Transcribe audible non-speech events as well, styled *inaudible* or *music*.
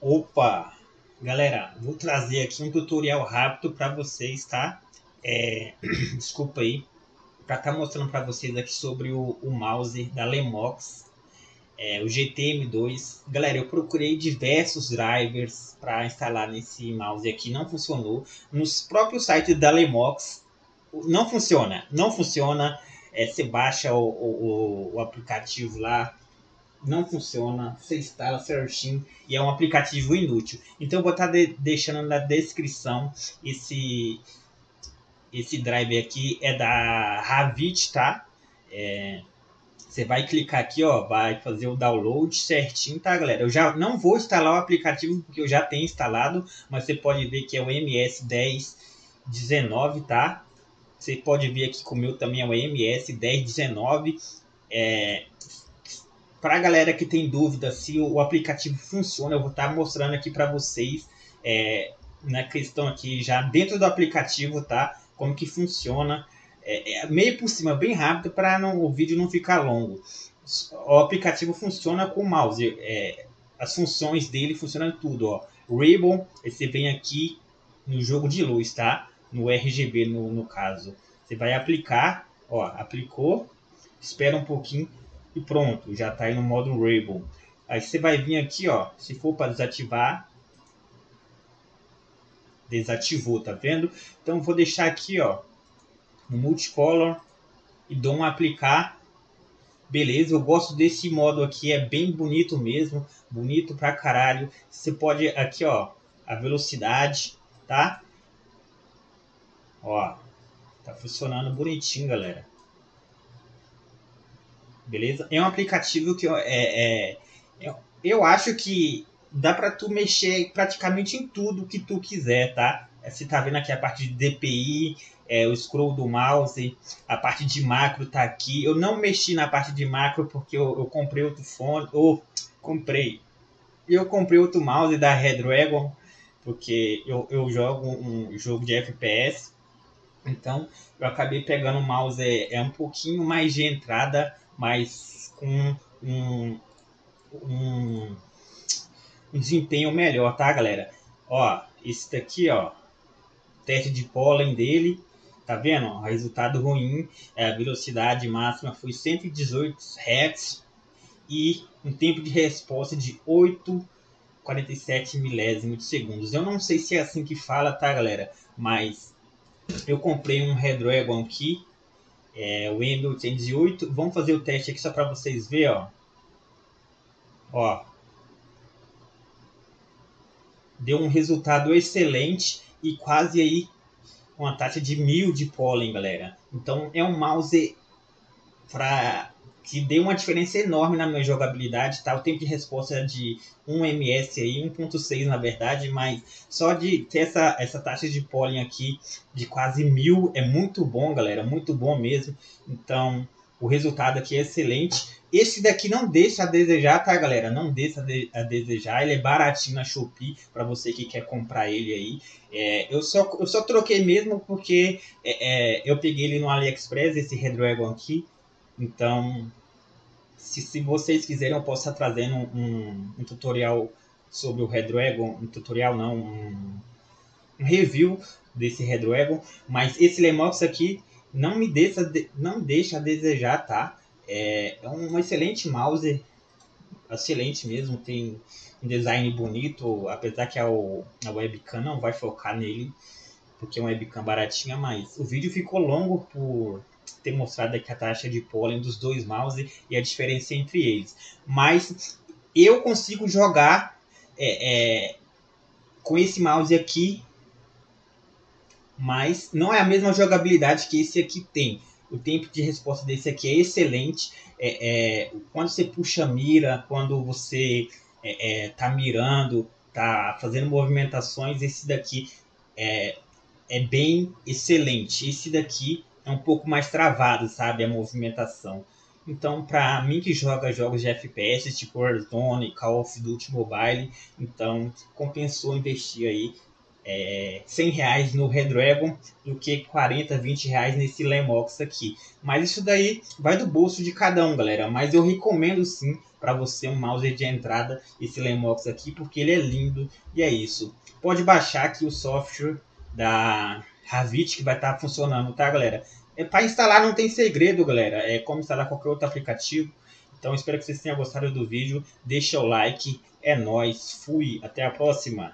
Opa! Galera, vou trazer aqui um tutorial rápido para vocês, tá? É, *clears throat* desculpa aí, para estar tá mostrando para vocês aqui sobre o, o mouse da Lemox, é, o GTM2. Galera, eu procurei diversos drivers para instalar nesse mouse aqui, não funcionou. Nos próprios sites da Lemox, não funciona, não funciona. É, você baixa o, o, o aplicativo lá, não funciona, você instala certinho e é um aplicativo inútil. Então eu vou estar tá de, deixando na descrição esse esse drive aqui é da Ravit, tá? É, você vai clicar aqui, ó, vai fazer o download certinho, tá, galera? Eu já não vou instalar o aplicativo porque eu já tenho instalado, mas você pode ver que é o MS1019, tá? Você pode ver aqui que o meu também é o MS1019. É, para a galera que tem dúvida se o aplicativo funciona, eu vou estar tá mostrando aqui para vocês é, na questão aqui já dentro do aplicativo, tá? Como que funciona, é, é meio por cima, bem rápido para o vídeo não ficar longo. O aplicativo funciona com o mouse, é, as funções dele funcionam tudo, ó. Ribbon, você vem aqui no jogo de luz, tá? No RGB no, no caso. Você vai aplicar, ó, aplicou, espera um pouquinho, e pronto, já está aí no modo Rainbow. Aí você vai vir aqui, ó, se for para desativar, desativou, tá vendo? Então vou deixar aqui, ó, no multicolor e dou um aplicar. Beleza, eu gosto desse modo aqui, é bem bonito mesmo, bonito pra caralho. Você pode aqui, ó, a velocidade, tá? Ó, tá funcionando bonitinho, galera beleza? É um aplicativo que é, é, é eu acho que dá para tu mexer praticamente em tudo que tu quiser, tá? Você tá vendo aqui a parte de DPI, é, o scroll do mouse, a parte de macro tá aqui. Eu não mexi na parte de macro porque eu, eu comprei outro fone, ou comprei. Eu comprei outro mouse da Redragon porque eu, eu jogo um jogo de FPS. Então eu acabei pegando o mouse é, é um pouquinho mais de entrada mas com um, um, um desempenho melhor, tá, galera? Ó, esse daqui, ó, teste de pólen dele, tá vendo? O resultado ruim, é, a velocidade máxima foi 118 Hz e um tempo de resposta de 8,47 milésimos de segundos. Eu não sei se é assim que fala, tá, galera? Mas eu comprei um Redragon aqui é, o M808. Vamos fazer o teste aqui só para vocês verem, ó. Ó. Deu um resultado excelente e quase aí uma taxa de mil de pólen, galera. Então é um mouse para que deu uma diferença enorme na minha jogabilidade, tá? O tempo de resposta é de 1 ms aí, 1.6 na verdade, mas só de ter essa, essa taxa de pólen aqui de quase mil é muito bom, galera, muito bom mesmo. Então, o resultado aqui é excelente. Esse daqui não deixa a desejar, tá, galera? Não deixa a desejar. Ele é baratinho na Shopee para você que quer comprar ele aí. É, eu, só, eu só troquei mesmo porque é, é, eu peguei ele no AliExpress, esse Redragon aqui. Então, se, se vocês quiserem, eu posso estar trazendo um, um tutorial sobre o Redragon, um tutorial não, um, um review desse Redragon, mas esse Lemox aqui não me deixa, não deixa a desejar, tá? É, é um excelente mouse, excelente mesmo, tem um design bonito, apesar que a, a webcam não vai focar nele, porque é uma webcam baratinha, mas o vídeo ficou longo por ter mostrado aqui a taxa de pólen dos dois mouse e a diferença entre eles. Mas eu consigo jogar é, é, com esse mouse aqui, mas não é a mesma jogabilidade que esse aqui tem. O tempo de resposta desse aqui é excelente. É, é quando você puxa a mira, quando você é, é, tá mirando, tá fazendo movimentações, esse daqui é, é bem excelente. Esse daqui é um pouco mais travado, sabe, a movimentação. Então, para mim que joga jogos de FPS, tipo Warzone, Call of Duty Mobile, então compensou investir aí é, 100 reais no Redragon do que 40, 20 reais nesse Lemox aqui. Mas isso daí vai do bolso de cada um, galera. Mas eu recomendo sim para você um mouse de entrada esse Lemox aqui, porque ele é lindo e é isso. Pode baixar aqui o software da Ravit que vai estar tá funcionando, tá, galera? É, para instalar não tem segredo, galera. É como instalar qualquer outro aplicativo. Então espero que vocês tenham gostado do vídeo. Deixa o like. É nóis. Fui. Até a próxima.